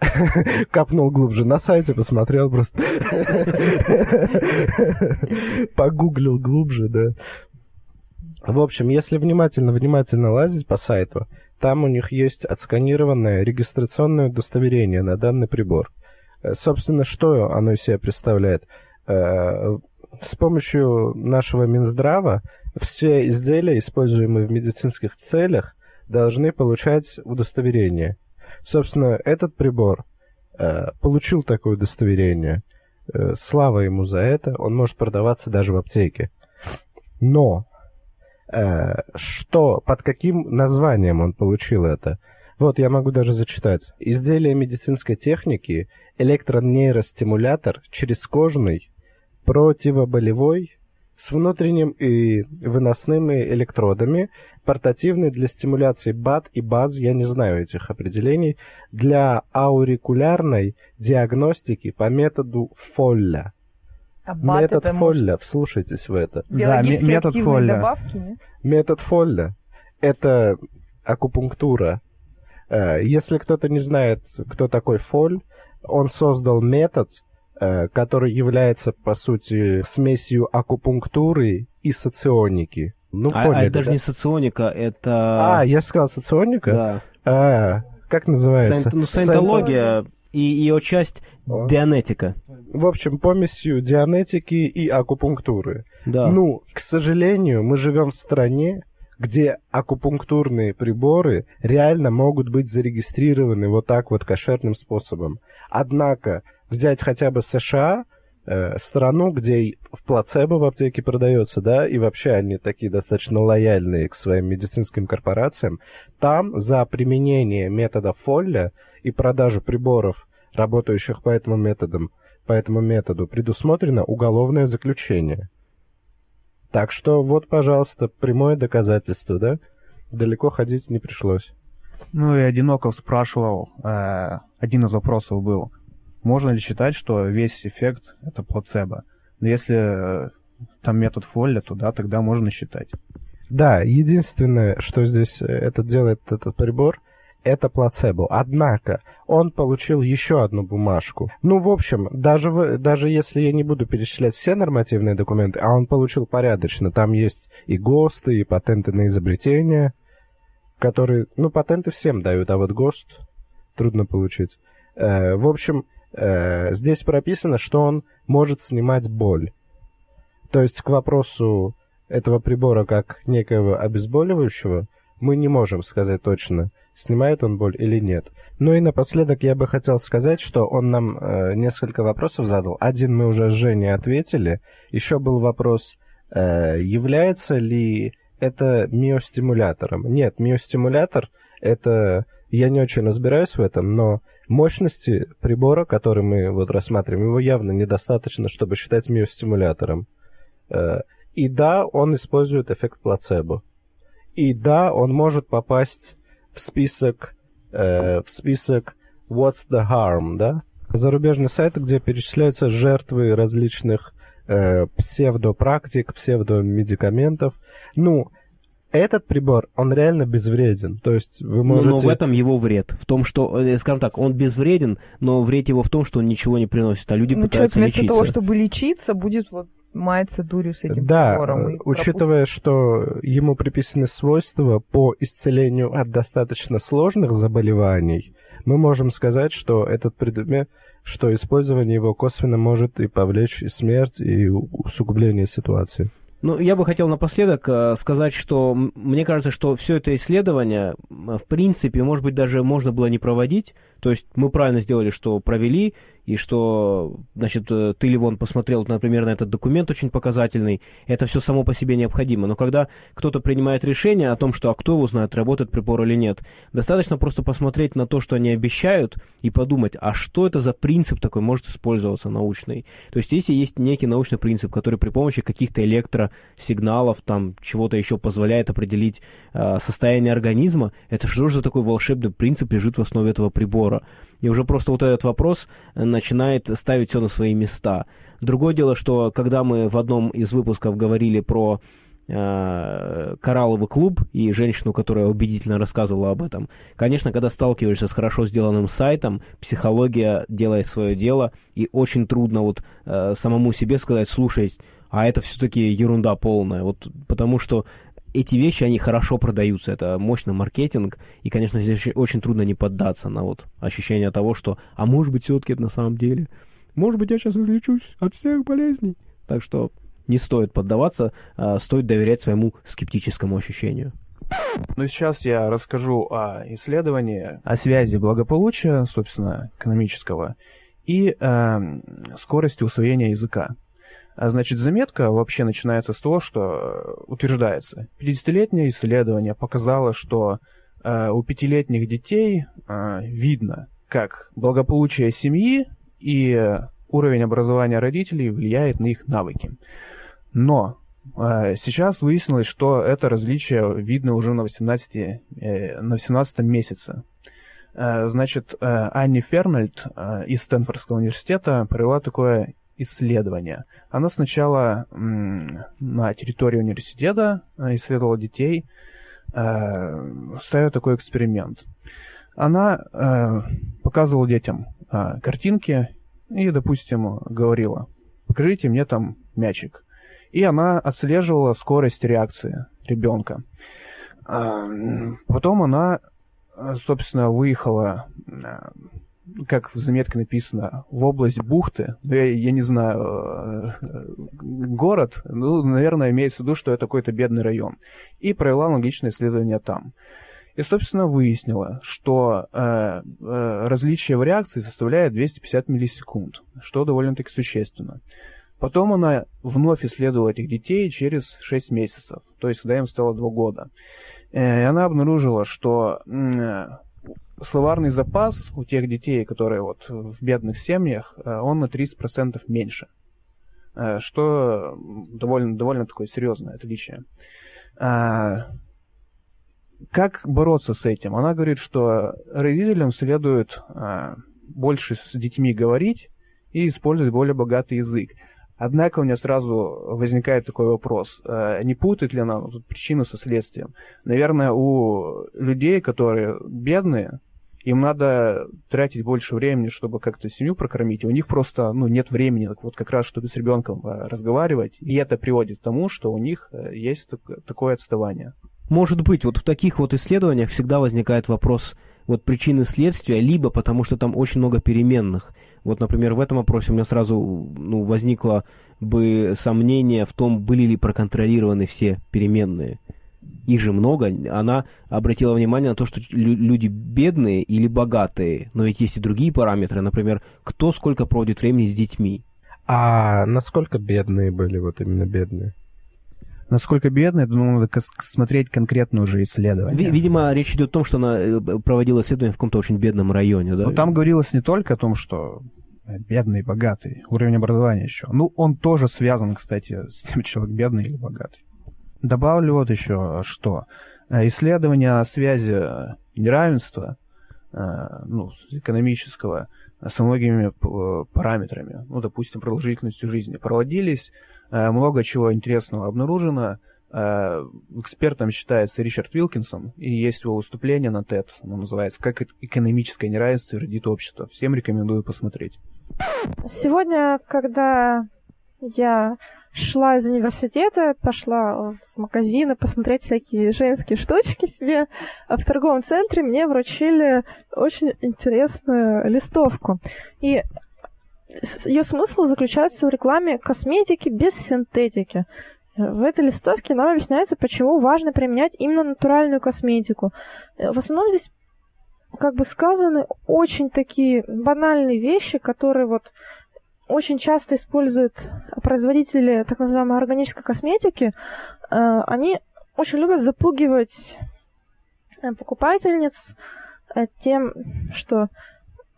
копнул глубже, на сайте посмотрел просто. Погуглил глубже, да. В общем, если внимательно-внимательно лазить по сайту, там у них есть отсканированное регистрационное удостоверение на данный прибор. Э, собственно, что оно из себя представляет? Э, с помощью нашего Минздрава все изделия, используемые в медицинских целях, должны получать удостоверение. Собственно, этот прибор э, получил такое удостоверение. Слава ему за это. Он может продаваться даже в аптеке. Но что, под каким названием он получил это? Вот, я могу даже зачитать. Изделие медицинской техники, электронейростимулятор через кожный, противоболевой, с внутренним и выносными электродами, портативный для стимуляции БАД и БАЗ, я не знаю этих определений, для аурикулярной диагностики по методу Фолля. Метод Фолля, может... вслушайтесь в это. Да, метод Фолля. Добавки, нет? Метод Фолля – это акупунктура. Э, если кто-то не знает, кто такой Фоль, он создал метод – Э, который является, по сути, смесью акупунктуры и соционики. Ну, а, поняли, а это даже да? не соционика, это... А, я сказал соционика? Да. А, как называется? Сайн, ну, саентология и ее часть О. дианетика. В общем, помесью дианетики и акупунктуры. Да. Ну, к сожалению, мы живем в стране, где акупунктурные приборы реально могут быть зарегистрированы вот так вот кошерным способом. Однако взять хотя бы США, э, страну, где в плацебо в аптеке продается, да, и вообще они такие достаточно лояльные к своим медицинским корпорациям, там за применение метода Фолля и продажу приборов, работающих по этому методу, по этому методу предусмотрено уголовное заключение. Так что вот, пожалуйста, прямое доказательство, да? Далеко ходить не пришлось. Ну и Одиноков спрашивал, э, один из вопросов был, можно ли считать, что весь эффект это плацебо? Но если э, там метод Фолля, то да, тогда можно считать. Да, единственное, что здесь э, это делает этот прибор, это плацебо. Однако он получил еще одну бумажку. Ну, в общем, даже, в, даже если я не буду перечислять все нормативные документы, а он получил порядочно, там есть и ГОСТы, и патенты на изобретение, которые, ну, патенты всем дают, а вот ГОСТ трудно получить. Э, в общем, Э, здесь прописано, что он может снимать боль. То есть к вопросу этого прибора как некого обезболивающего мы не можем сказать точно, снимает он боль или нет. Ну и напоследок я бы хотел сказать, что он нам э, несколько вопросов задал. Один мы уже с Женей ответили. Еще был вопрос, э, является ли это миостимулятором. Нет, миостимулятор это... Я не очень разбираюсь в этом, но Мощности прибора, который мы вот рассматриваем, его явно недостаточно, чтобы считать миостимулятором. Э, и да, он использует эффект плацебо. И да, он может попасть в список, э, в список What's the Harm, да? Зарубежный сайт, где перечисляются жертвы различных э, псевдопрактик, псевдомедикаментов. Ну, этот прибор, он реально безвреден. То есть вы можете... Но, но в этом его вред. В том, что, э, скажем так, он безвреден, но вред его в том, что он ничего не приносит, а люди ну, пытаются человек вместо лечиться. того, чтобы лечиться, будет вот маяться дурью с этим да, прибором. Да, учитывая, что ему приписаны свойства по исцелению от достаточно сложных заболеваний, мы можем сказать, что этот предмет, что использование его косвенно может и повлечь и смерть, и усугубление ситуации. Ну, я бы хотел напоследок э, сказать, что мне кажется, что все это исследование, в принципе, может быть, даже можно было не проводить. То есть мы правильно сделали, что провели, и что, значит, э, ты, Ливон, посмотрел, например, на этот документ очень показательный, это все само по себе необходимо. Но когда кто-то принимает решение о том, что а кто его знает, работает прибор или нет, достаточно просто посмотреть на то, что они обещают, и подумать, а что это за принцип такой может использоваться научный. То есть если есть некий научный принцип, который при помощи каких-то электросигналов, там, чего-то еще позволяет определить э, состояние организма, это что же за такой волшебный принцип лежит в основе этого прибора? И уже просто вот этот вопрос начинает ставить все на свои места. Другое дело, что когда мы в одном из выпусков говорили про э, коралловый клуб и женщину, которая убедительно рассказывала об этом. Конечно, когда сталкиваешься с хорошо сделанным сайтом, психология делает свое дело, и очень трудно вот э, самому себе сказать, слушай, а это все-таки ерунда полная. Вот потому что эти вещи, они хорошо продаются, это мощный маркетинг, и, конечно, здесь очень трудно не поддаться на вот ощущение того, что, а может быть, все-таки это на самом деле, может быть, я сейчас излечусь от всех болезней. Так что не стоит поддаваться, а стоит доверять своему скептическому ощущению. Ну, сейчас я расскажу о исследовании, о связи благополучия, собственно, экономического, и э, скорости усвоения языка. А значит, заметка вообще начинается с того, что э, утверждается. 50-летнее исследование показало, что э, у пятилетних детей э, видно, как благополучие семьи и уровень образования родителей влияет на их навыки. Но э, сейчас выяснилось, что это различие видно уже на 18, э, на 18 месяце. Э, значит, э, Анни Фернальд э, из Стэнфордского университета провела такое исследования. Она сначала на территории университета э, исследовала детей, э, ставила такой эксперимент. Она э, показывала детям картинки и, допустим, говорила, покажите мне там мячик. И она отслеживала скорость реакции ребенка. Потом она, собственно, выехала как в заметке написано, в область бухты, ну, я, я не знаю, э, город, ну, наверное, имеется в виду, что это какой-то бедный район, и провела аналогичное исследование там. И, собственно, выяснила, что э, э, различие в реакции составляет 250 миллисекунд, что довольно-таки существенно. Потом она вновь исследовала этих детей через 6 месяцев, то есть когда им стало 2 года. Э, и она обнаружила, что словарный запас у тех детей, которые вот в бедных семьях, э, он на 30% меньше. Э, что довольно, довольно такое серьезное отличие. А, как бороться с этим? Она говорит, что родителям следует больше с детьми говорить и использовать более богатый язык. Однако у меня сразу возникает такой вопрос, э, не путает ли она тут причину со следствием? Наверное, у людей, которые бедные, им надо тратить больше времени, чтобы как-то семью прокормить, и у них просто ну, нет времени. Вот как раз, чтобы с ребенком э, разговаривать, и это приводит к тому, что у них э, есть такое отставание. Может быть, вот в таких вот исследованиях всегда возникает вопрос вот причины следствия, либо потому что там очень много переменных – вот, например, в этом вопросе у меня сразу ну, возникло бы сомнение в том, были ли проконтролированы все переменные. Их же много. Она обратила внимание на то, что люди бедные или богатые. Но ведь есть и другие параметры. Например, кто сколько проводит времени с детьми. А насколько бедные были вот именно бедные? Насколько бедная, думаю, надо смотреть конкретное уже исследование. Видимо, речь идет о том, что она э, проводила исследование в каком-то очень бедном районе, да? Ну, там говорилось не только о том, что бедный и богатый, уровень образования еще. Ну, он тоже связан, кстати, с тем, человек бедный или богатый. Добавлю вот еще что. Э, исследования о связи неравенства, э, ну, экономического, со многими параметрами, ну, допустим, продолжительностью жизни, проводились Э, много чего интересного обнаружено. Э, экспертом считается Ричард Вилкинсон, и есть его выступление на TED, оно называется «Как экономическое неравенство вредит обществу». Всем рекомендую посмотреть. Сегодня, когда я шла из университета, пошла в магазины посмотреть всякие женские штучки себе. А в торговом центре мне вручили очень интересную листовку. И ее смысл заключается в рекламе косметики без синтетики. В этой листовке нам объясняется, почему важно применять именно натуральную косметику. В основном здесь как бы сказаны очень такие банальные вещи, которые вот очень часто используют производители так называемой органической косметики. Э, они очень любят запугивать э, покупательниц э, тем, что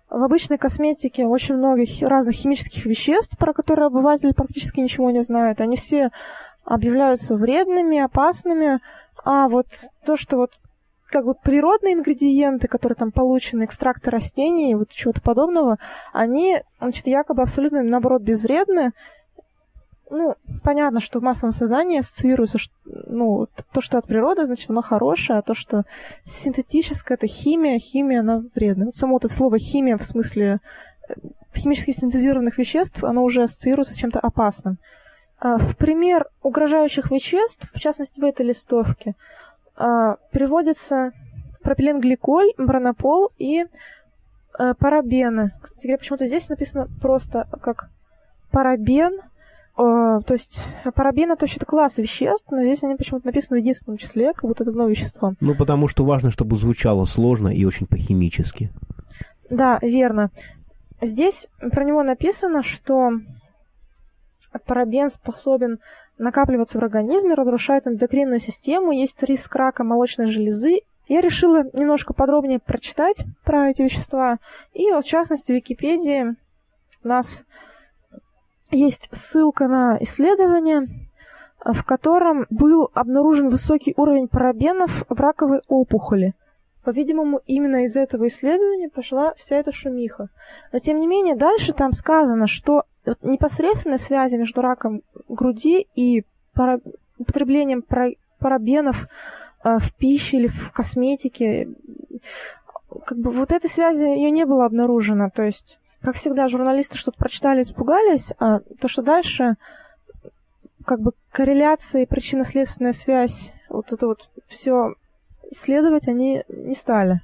в обычной косметике очень много разных химических веществ, про которые обыватель практически ничего не знает. Они все объявляются вредными, опасными, а вот то, что вот как бы природные ингредиенты, которые там получены, экстракты растений, вот чего-то подобного, они, значит, якобы абсолютно, наоборот, безвредны. Ну, понятно, что в массовом сознании ассоциируется, ну, то, что от природы, значит, оно хорошее, а то, что синтетическое, это химия, химия, она вредна. Вот само это слово химия в смысле э, химически синтезированных веществ, оно уже ассоциируется с чем-то опасным. А, в пример угрожающих веществ, в частности в этой листовке, а, приводится пропиленгликоль, бронопол и а, парабены. Кстати почему-то здесь написано просто как парабен, то есть парабен это вообще-то класс веществ, но здесь они почему-то написаны в единственном числе, как будто это одно вещество. Ну, потому что важно, чтобы звучало сложно и очень по-химически. Да, верно. Здесь про него написано, что парабен способен накапливаться в организме, разрушает эндокринную систему, есть риск рака молочной железы. Я решила немножко подробнее прочитать про эти вещества. И вот, в частности, в Википедии у нас есть ссылка на исследование, в котором был обнаружен высокий уровень парабенов в раковой опухоли. По-видимому, именно из этого исследования пошла вся эта шумиха. Но, тем не менее, дальше там сказано, что непосредственной связи между раком груди и пара... употреблением пара... парабенов э, в пище или в косметике, как бы вот этой связи ее не было обнаружено. То есть, как всегда, журналисты что-то прочитали, испугались, а то, что дальше как бы корреляция и причинно-следственная связь, вот это вот все исследовать они не стали.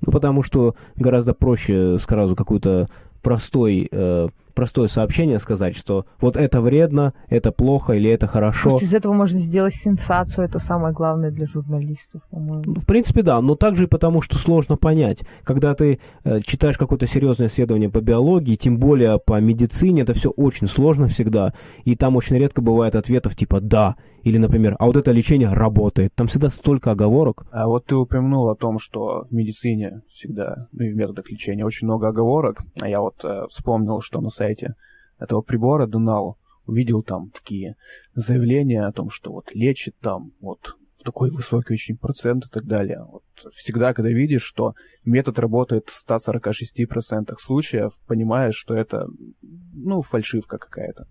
Ну, потому что гораздо проще сразу какую-то простой э, простое сообщение сказать, что вот это вредно, это плохо или это хорошо. Может, из этого можно сделать сенсацию, это самое главное для журналистов, по-моему. Ну, в принципе, да, но также и потому, что сложно понять. Когда ты э, читаешь какое-то серьезное исследование по биологии, тем более по медицине, это все очень сложно всегда, и там очень редко бывает ответов типа «да», или, например, «а вот это лечение работает». Там всегда столько оговорок. А вот ты упомянул о том, что в медицине всегда, ну и в методах лечения очень много оговорок, а я вот э, вспомнил, что на сайте этого прибора Дунал увидел там такие заявления о том, что вот лечит там вот в такой высокий очень процент и так далее. Вот всегда, когда видишь, что метод работает в 146% случаев, понимаешь, что это, ну, фальшивка какая-то.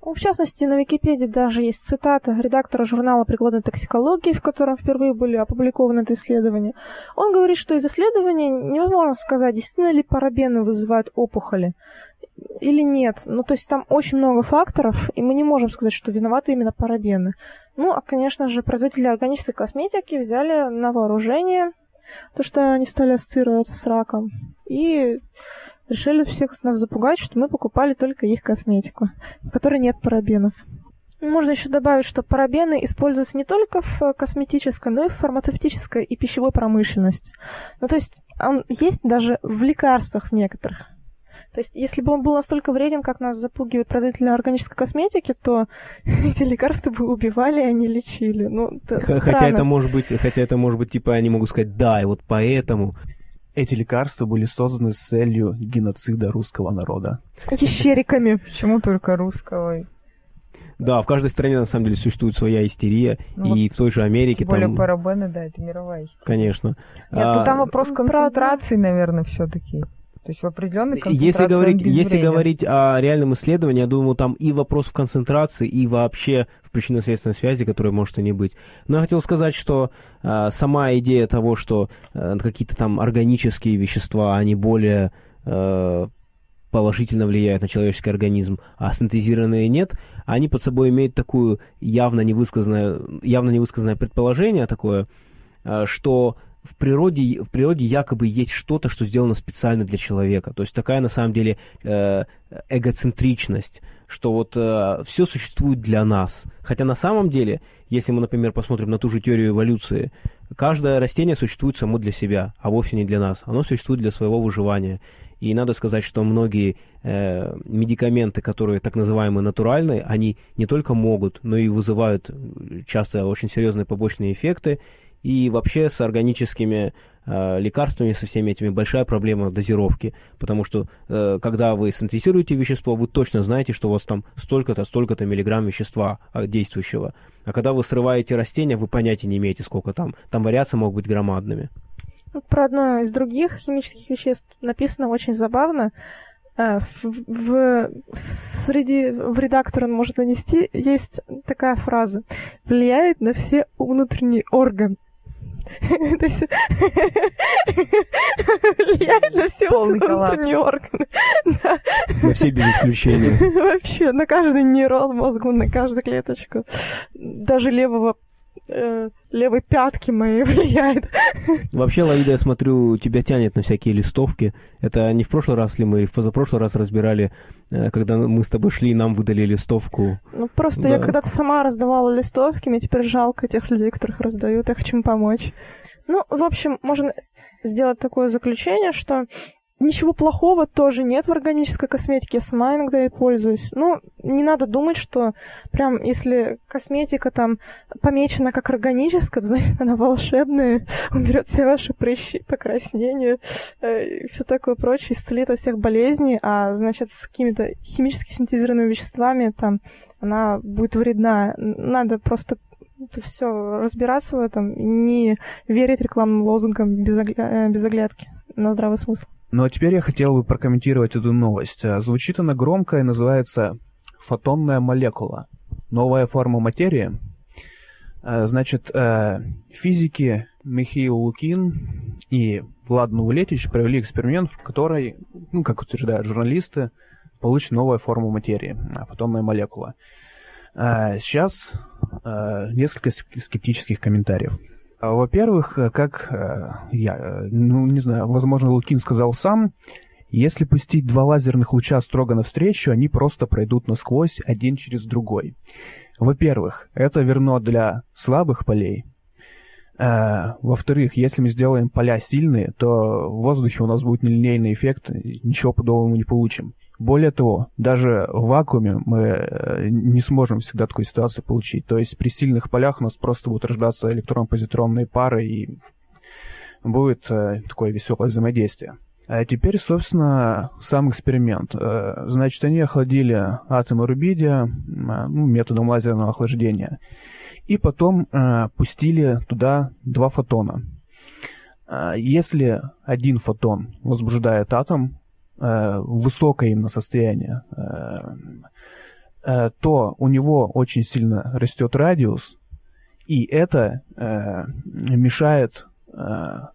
В частности, на Википедии даже есть цитата редактора журнала прикладной токсикологии, в котором впервые были опубликованы это исследование. Он говорит, что из исследования невозможно сказать, действительно ли парабены вызывают опухоли или нет. Ну, то есть там очень много факторов, и мы не можем сказать, что виноваты именно парабены. Ну, а, конечно же, производители органической косметики взяли на вооружение то, что они стали ассоциироваться с раком. И решили всех нас запугать, что мы покупали только их косметику, в которой нет парабенов. Можно еще добавить, что парабены используются не только в косметической, но и в фармацевтической и пищевой промышленности. Ну, то есть он есть даже в лекарствах в некоторых. То есть, если бы он был настолько вреден, как нас запугивают производители органической косметики, то эти лекарства бы убивали, а не лечили. Ну, это хотя это может быть, хотя это может быть, типа, они могут сказать, да, и вот поэтому эти лекарства были созданы с целью геноцида русского народа. Ящериками. Почему только русского? Да, в каждой стране на самом деле существует своя истерия, ну, и вот в той же Америке тем более там... парабены, да, это мировая истерия. Конечно. Нет, а... ну там вопрос концентрации, наверное, все-таки. То есть в определенной концентрации если говорить, если говорить о реальном исследовании, я думаю, там и вопрос в концентрации, и вообще в причинно-следственной связи, которая может и не быть. Но я хотел сказать, что э, сама идея того, что э, какие-то там органические вещества, они более э, положительно влияют на человеческий организм, а синтезированные нет, они под собой имеют такую явно невысказанное, явно невысказанное предположение такое, э, что в природе, в природе якобы есть что-то, что сделано специально для человека. То есть такая на самом деле э, эгоцентричность, что вот э, все существует для нас. Хотя на самом деле, если мы, например, посмотрим на ту же теорию эволюции, каждое растение существует само для себя, а вовсе не для нас. Оно существует для своего выживания. И надо сказать, что многие э, медикаменты, которые так называемые натуральные, они не только могут, но и вызывают часто очень серьезные побочные эффекты. И вообще с органическими э, лекарствами, со всеми этими большая проблема дозировки. Потому что э, когда вы синтезируете вещество, вы точно знаете, что у вас там столько-то, столько-то миллиграмм вещества э, действующего. А когда вы срываете растения, вы понятия не имеете, сколько там. Там вариации могут быть громадными. Про одно из других химических веществ написано очень забавно. Э, в, в, среди, в редактор он может нанести, есть такая фраза. Влияет на все внутренние органы. Влияет на все внутренние органы. На все без исключения. Вообще, на каждый нейрон мозгу, на каждую клеточку. Даже левого э, левой пятки моей влияет. Вообще, Лаида, я смотрю, тебя тянет на всякие листовки. Это не в прошлый раз ли мы, в позапрошлый раз разбирали, э, когда мы с тобой шли, нам выдали листовку. Ну, просто да. я когда-то сама раздавала листовки, мне теперь жалко тех людей, которых раздают, я хочу им помочь. Ну, в общем, можно сделать такое заключение, что Ничего плохого тоже нет в органической косметике. Я сама иногда и пользуюсь. Ну, не надо думать, что прям если косметика там помечена как органическая, то значит она волшебная, уберет все ваши прыщи, покраснения э, и все такое прочее, исцелит от всех болезней, а значит с какими-то химически синтезированными веществами там она будет вредна. Надо просто это все разбираться в этом, не верить рекламным лозунгам без, огля... Э, без оглядки на здравый смысл. Ну а теперь я хотел бы прокомментировать эту новость. А, звучит она громко и называется «фотонная молекула». Новая форма материи. А, значит, а, физики Михаил Лукин и Влад Новолетич провели эксперимент, в которой, ну, как утверждают журналисты, получена новая форма материи, фотонная молекула. Сейчас несколько скептических комментариев. А, во-первых, э, как э, я, э, ну, не знаю, возможно, Лукин сказал сам, если пустить два лазерных луча строго навстречу, они просто пройдут насквозь один через другой. Во-первых, это верно для слабых полей. Во-вторых, если мы сделаем поля сильные, то в воздухе у нас будет нелинейный эффект, ничего подобного мы не получим. Более того, даже в вакууме мы э, не сможем всегда такой ситуации получить. То есть при сильных полях у нас просто будут рождаться электрон-позитронные пары и будет э, такое веселое взаимодействие. А теперь, собственно, сам эксперимент. Э, значит, они охладили атомы рубидия ну, методом лазерного охлаждения. И потом пустили туда два фотона. Если один фотон возбуждает атом, высокое именно состояние, э, э, то у него очень сильно растет радиус, и это мешает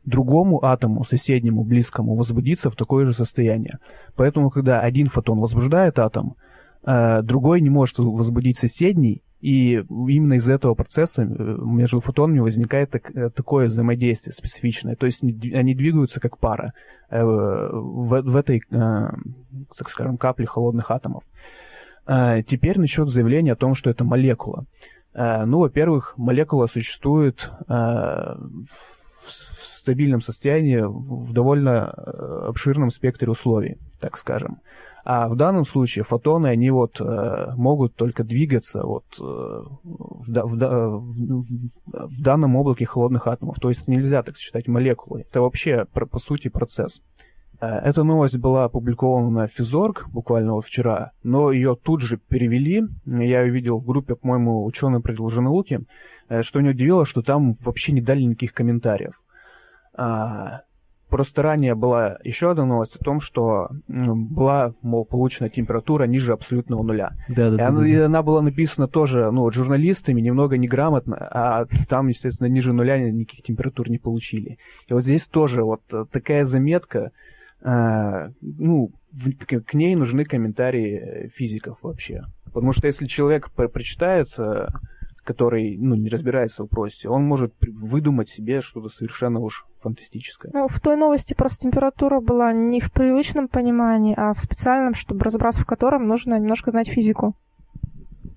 другому атому, соседнему, близкому, возбудиться в такое же состояние. Поэтому, когда один фотон возбуждает атом, другой не может возбудить соседний, и именно из этого процесса между фотонами возникает так, такое взаимодействие специфичное. То есть они двигаются как пара. Э, в, в этой, э, так скажем, капле холодных атомов. Э, теперь насчет заявления о том, что это молекула. Ну, во-первых, молекула существует в стабильном состоянии в довольно обширном спектре условий, так скажем. А в данном случае фотоны, они вот э, могут только двигаться вот э, в, в, в, в данном облаке холодных атомов. То есть нельзя так считать молекулой. Это вообще по, по сути процесс. Э, эта новость была опубликована на Физорг буквально вот вчера, но ее тут же перевели. Я ее видел в группе, по-моему, ученые предложены науки, э, что меня удивило, что там вообще не дали никаких комментариев. Просто ранее была еще одна новость о том, что была, мол, получена температура ниже абсолютного нуля. Да, да, и, да, она, да. и она была написана тоже, ну, журналистами, немного неграмотно, а там, естественно, ниже нуля никаких температур не получили. И вот здесь тоже вот такая заметка, э, ну, к ней нужны комментарии физиков вообще. Потому что если человек прочитает э, который ну, не разбирается в вопросе, он может выдумать себе что-то совершенно уж фантастическое. Ну, в той новости просто температура была не в привычном понимании, а в специальном, чтобы разобраться в котором нужно немножко знать физику.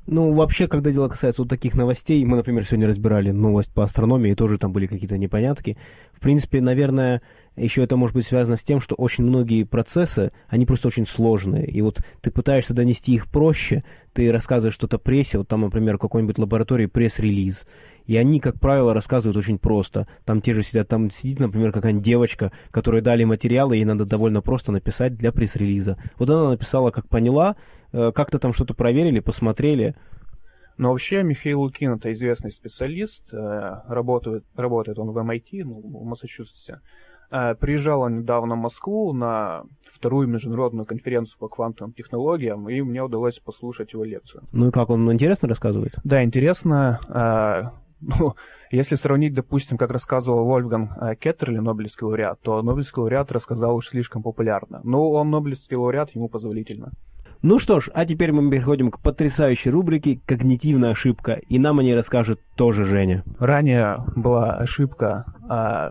Ну, вообще, когда дело касается вот таких новостей, мы, например, сегодня разбирали новость по астрономии, и тоже там были какие-то непонятки. В принципе, наверное, еще это может быть связано с тем, что очень многие процессы, они просто очень сложные. И вот ты пытаешься донести их проще, ты рассказываешь что-то прессе, вот там, например, в какой-нибудь лаборатории пресс-релиз. И они, как правило, рассказывают очень просто. Там те же сидят, там сидит, например, какая-нибудь девочка, которой дали материалы, ей надо довольно просто написать для пресс-релиза. Вот она написала, как поняла, э, как-то там что-то проверили, посмотрели. Но вообще Михаил Лукин это известный специалист, э, работает, работает он в MIT, ну, в Массачусетсе. Э, приезжал он недавно в Москву на вторую международную конференцию по квантовым технологиям, и мне удалось послушать его лекцию. Ну и как, он интересно рассказывает? Да, интересно. Ну, если сравнить, допустим, как рассказывал Вольфган Кеттерли, Нобелевский лауреат, то Нобелевский лауреат рассказал уж слишком популярно. Но он Нобелевский лауреат, ему позволительно. Ну что ж, а теперь мы переходим к потрясающей рубрике «Когнитивная ошибка», и нам о ней расскажет тоже Женя. Ранее была ошибка о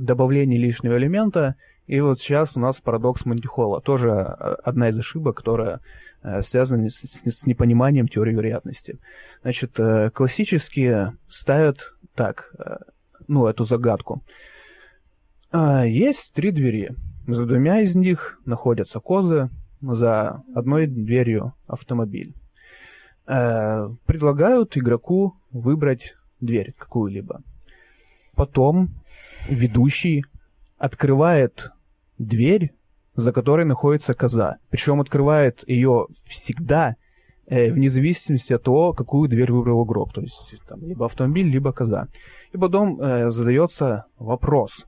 добавлении лишнего элемента, и вот сейчас у нас парадокс Монтихола. Тоже одна из ошибок, которая Э, связанные с, непониманием теории вероятности. Значит, э, классические ставят так, э, ну, эту загадку. А, есть три двери. За двумя из них находятся козы, за одной дверью автомобиль. Предлагают игроку выбрать дверь какую-либо. Потом ведущий открывает дверь за которой находится коза. Причем открывает ее всегда, э, вне зависимости от того, какую дверь выбрал игрок. То есть там, либо автомобиль, либо коза. И потом э, задается вопрос.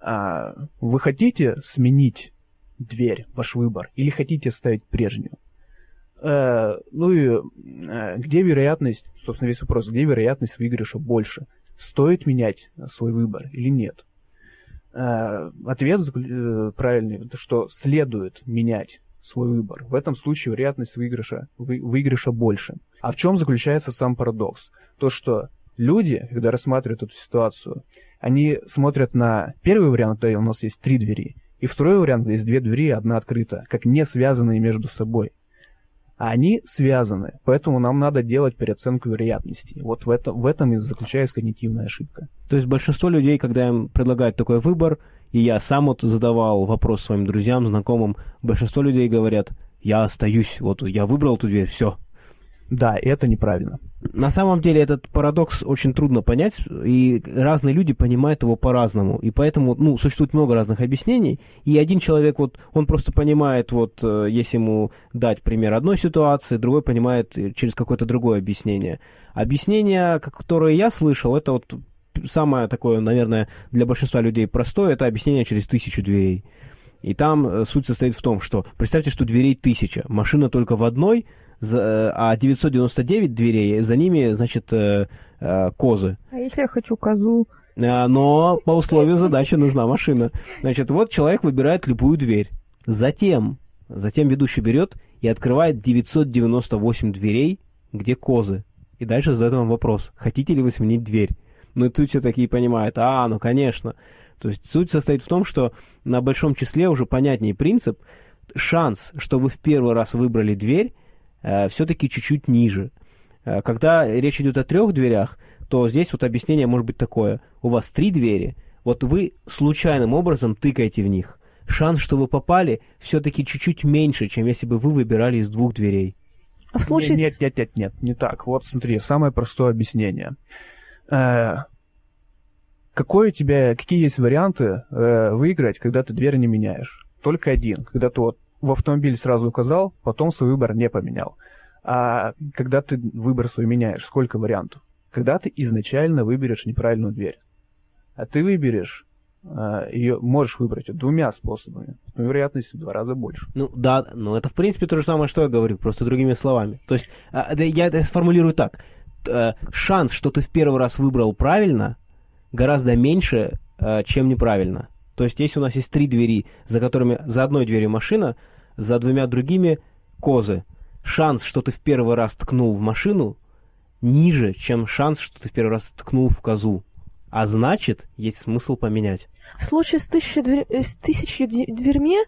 А, вы хотите сменить дверь, ваш выбор, или хотите ставить прежнюю? Э, ну и э, где вероятность, собственно, весь вопрос, где вероятность выигрыша больше? Стоит менять свой выбор или нет? Э, ответ э, правильный, что следует менять свой выбор. В этом случае вероятность выигрыша, вы, выигрыша больше. А в чем заключается сам парадокс? То, что люди, когда рассматривают эту ситуацию, они смотрят на первый вариант, где у нас есть три двери, и второй вариант, есть две двери, одна открыта, как не связанные между собой а они связаны. Поэтому нам надо делать переоценку вероятности. Вот в, это, в этом и заключается когнитивная ошибка. То есть большинство людей, когда им предлагают такой выбор, и я сам вот задавал вопрос своим друзьям, знакомым, большинство людей говорят, я остаюсь, вот я выбрал эту дверь, все, да, это неправильно. На самом деле этот парадокс очень трудно понять, и разные люди понимают его по-разному. И поэтому, ну, существует много разных объяснений. И один человек, вот, он просто понимает, вот, э, если ему дать пример одной ситуации, другой понимает через какое-то другое объяснение. Объяснение, которое я слышал, это вот самое такое, наверное, для большинства людей простое, это объяснение через тысячу дверей. И там э, суть состоит в том, что представьте, что дверей тысяча, машина только в одной – Э, а 999 дверей, за ними, значит, э, э, козы. А если я хочу козу? Но по условию задачи нужна машина. Значит, вот человек выбирает любую дверь. Затем, затем ведущий берет и открывает 998 дверей, где козы. И дальше задает вам вопрос, хотите ли вы сменить дверь? Ну и тут все такие понимают, а, ну конечно. То есть суть состоит в том, что на большом числе уже понятнее принцип, шанс, что вы в первый раз выбрали дверь, все-таки чуть-чуть ниже. Э, когда речь идет о трех дверях, то здесь вот объяснение может быть такое. У вас три двери, вот вы случайным образом тыкаете в них. Шанс, что вы попали, все-таки чуть-чуть меньше, чем если бы вы выбирали из двух дверей. А в случае... Нет, нет, нет, нет, не так. Вот смотри, самое простое объяснение. Э, какой у тебя, какие есть варианты э, выиграть, когда ты дверь не меняешь? Только один. Когда ты вот в автомобиль сразу указал, потом свой выбор не поменял. А когда ты выбор свой меняешь, сколько вариантов? Когда ты изначально выберешь неправильную дверь. А ты выберешь а, ее можешь выбрать двумя способами, но вероятность в два раза больше. Ну да, но это в принципе то же самое, что я говорю, просто другими словами. То есть а, я это сформулирую так. А, шанс, что ты в первый раз выбрал правильно, гораздо меньше, чем неправильно. То есть если у нас есть три двери, за которыми за одной дверью машина, за двумя другими козы. Шанс, что ты в первый раз ткнул в машину, ниже, чем шанс, что ты в первый раз ткнул в козу. А значит, есть смысл поменять. В случае с тысячей, дверь... с тысячей дверьми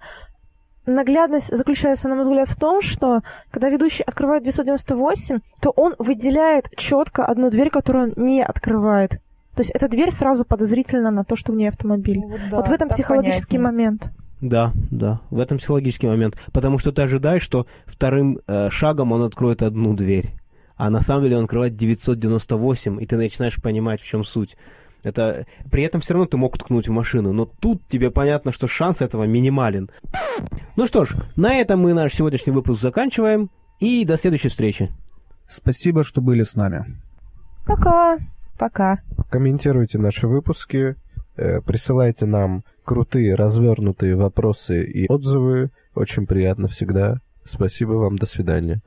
наглядность заключается, на мой взгляд, в том, что когда ведущий открывает 998, то он выделяет четко одну дверь, которую он не открывает. То есть эта дверь сразу подозрительна на то, что в ней автомобиль. Ну, да, вот в этом психологический понятнее. момент. Да, да, в этом психологический момент. Потому что ты ожидаешь, что вторым э, шагом он откроет одну дверь. А на самом деле он открывает 998, и ты начинаешь понимать, в чем суть. Это... При этом все равно ты мог ткнуть в машину, но тут тебе понятно, что шанс этого минимален. Ну что ж, на этом мы наш сегодняшний выпуск заканчиваем, и до следующей встречи. Спасибо, что были с нами. Пока! Пока. Комментируйте наши выпуски, присылайте нам крутые развернутые вопросы и отзывы. Очень приятно всегда. Спасибо вам, до свидания.